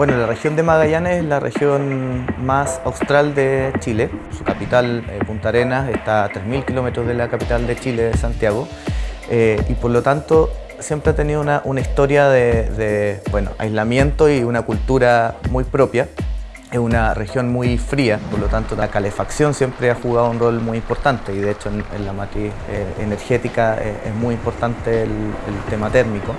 Bueno, la región de Magallanes es la región más austral de Chile. Su capital, eh, Punta Arenas, está a 3.000 kilómetros de la capital de Chile, Santiago. Eh, y por lo tanto siempre ha tenido una, historia de, bueno, aislamiento y una cultura muy propia. Es una región muy fría, por lo tanto la calefacción siempre ha jugado un rol muy importante y de hecho en, la matriz eh, energética es muy importante el tema térmico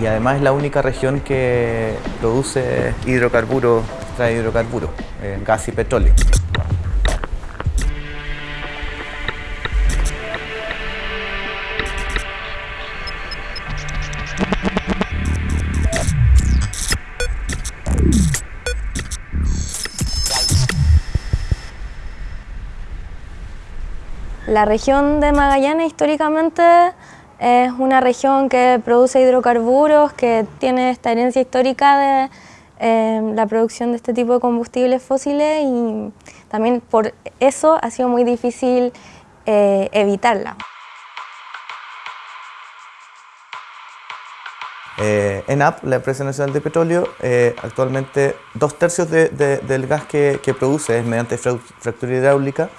y además es la única región que produce hidrocarburos, trae hidrocarburos, eh, gas y petróleo. La región de Magallanes históricamente es una región que produce hidrocarburos, que tiene esta herencia histórica de em, la producción de este tipo de combustibles fósiles y también por eso ha sido muy difícil eh, evitarla. Eh, ENAP, la Empresa Nacional de Petróleo, eh, actualmente dos tercios del gas que, que, produce es mediante fractura hidráulica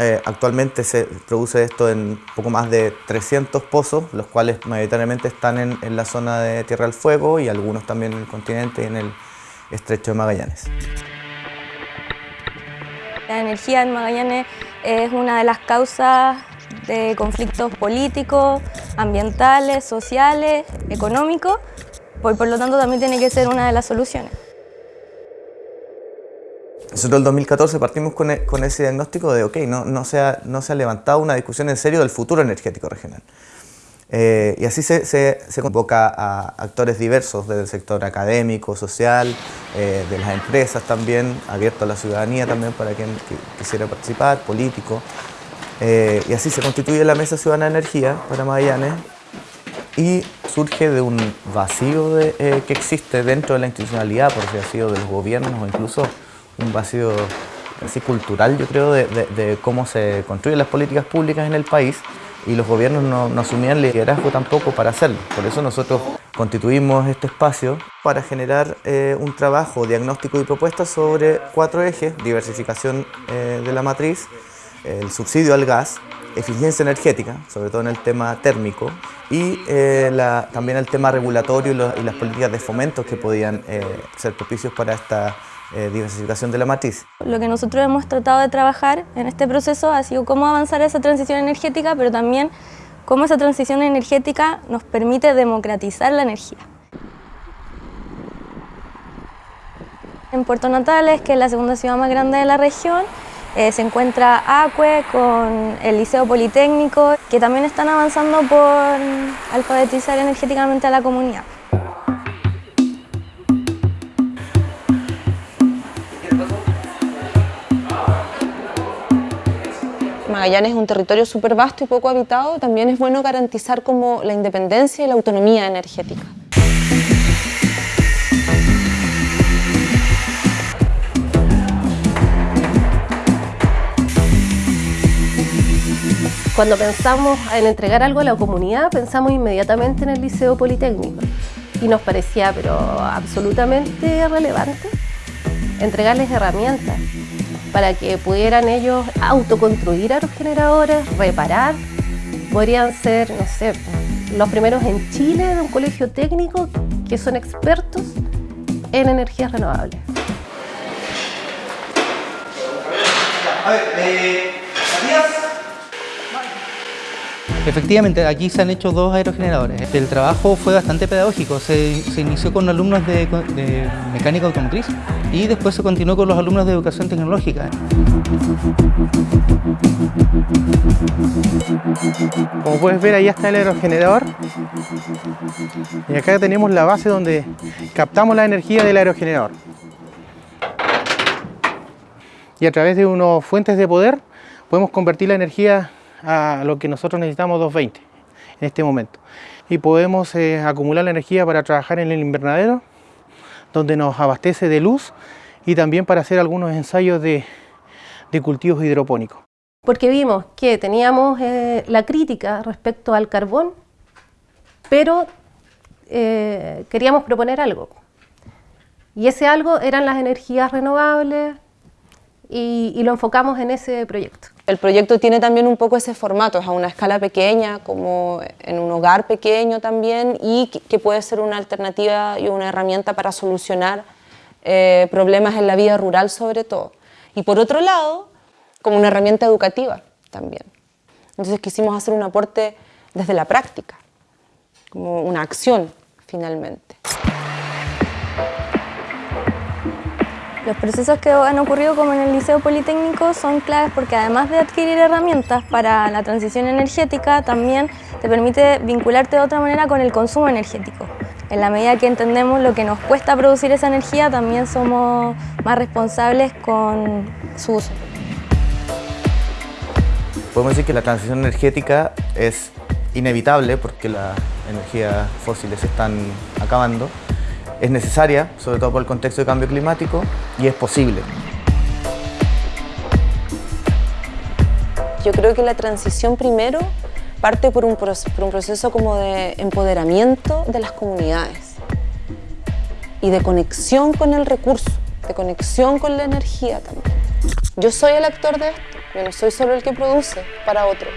eh, actualmente se produce esto en poco más de 300 pozos, los cuales mayoritariamente están en, la zona de Tierra del Fuego y algunos también en el continente y en el estrecho de Magallanes. La energía en Magallanes es una de las causas de conflictos políticos, ambientales, sociales, económicos, por lo tanto también tiene que ser una de las soluciones. Nosotros el 2014 partimos e, con, ese diagnóstico de, ok, no, no, se ha, no se ha levantado una discusión en serio del futuro energético regional. Eh, y así se, se, convoca a actores diversos del sector académico, social, eh, de las empresas también, abierto a la ciudadanía también para quien quisiera participar, político. Eh, y así se constituye la Mesa Ciudadana de Energía para Magallanes y surge de un vacío que existe dentro de la institucionalidad, por si ha sido de los gobiernos o incluso un vacío así cultural, yo creo, de, cómo se construyen las políticas públicas en el país y los gobiernos no, asumían liderazgo tampoco para hacerlo. Por eso nosotros constituimos este espacio para generar eh, un trabajo diagnóstico y propuestas sobre cuatro ejes, diversificación eh, de la matriz, el subsidio al gas, eficiencia energética, sobre todo en el tema térmico, y eh, también el tema regulatorio y, las políticas de fomento que podían ser propicios para esta eh, diversificación de la matriz. Lo que nosotros hemos tratado de trabajar en este proceso ha sido cómo avanzar esa transición energética, pero también cómo esa transición energética nos permite democratizar la energía. En Puerto Natales, que es la segunda ciudad más grande de la región, eh, se encuentra ACUE con el Liceo Politécnico, que también están avanzando por alfabetizar energéticamente a la comunidad. Magallanes es un territorio súper vasto y poco habitado, también es bueno garantizar como la independencia y la autonomía energética. Cuando pensamos en entregar algo a la comunidad, pensamos inmediatamente en el Liceo Politécnico y nos parecía pero absolutamente relevante entregarles herramientas para que pudieran ellos autoconstruir a los generadores, reparar. Podrían ser, no sé, los primeros en Chile de un colegio técnico que son expertos en energías renovables. Eh, Efectivamente, aquí se han hecho dos aerogeneradores. El trabajo fue bastante pedagógico. Se, inició con alumnos de, de, mecánica automotriz y después se continuó con los alumnos de educación tecnológica. Como puedes ver, ahí está el aerogenerador. Y acá tenemos la base donde captamos la energía del aerogenerador. Y a través de unas fuentes de poder podemos convertir la energía a lo que nosotros necesitamos 220 en este momento. Y podemos eh, acumular la energía para trabajar en el invernadero, donde nos abastece de luz y también para hacer algunos ensayos de, cultivos hidropónicos. Porque vimos que teníamos eh, la crítica respecto al carbón, pero eh, queríamos proponer algo. Y ese algo eran las energías renovables y lo enfocamos en ese proyecto. El proyecto tiene también un poco ese formato, es a una escala pequeña, como en un hogar pequeño también, y que puede ser una alternativa y una herramienta para solucionar eh, problemas en la vida rural sobre todo. Y por otro lado, como una herramienta educativa también. Entonces quisimos hacer un aporte desde la práctica, como una acción finalmente. Los procesos que han ocurrido como en el Liceo Politécnico son claves porque además de adquirir herramientas para la transición energética, también te permite vincularte de otra manera con el consumo energético. En la medida que entendemos lo que nos cuesta producir esa energía, también somos más responsables con su uso. Podemos decir que la transición energética es inevitable porque las energías fósiles se están acabando, es necesaria, sobre todo por el contexto de cambio climático, y es posible. Yo creo que la transición primero parte por un, proceso como de empoderamiento de las comunidades y de conexión con el recurso, de conexión con la energía también. Yo soy el actor de esto, yo no soy solo el que produce para otro.